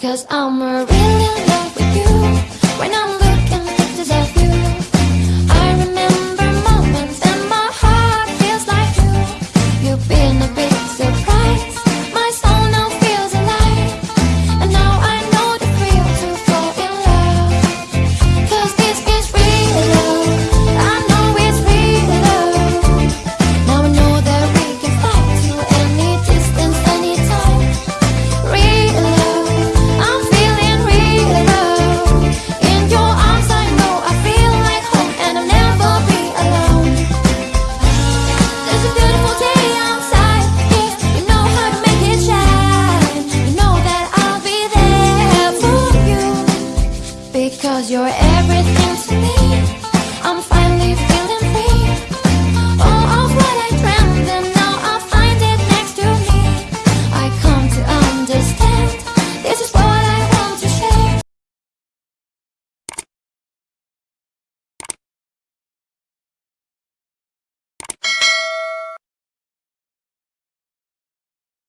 Cause I'm a in love Because you're everything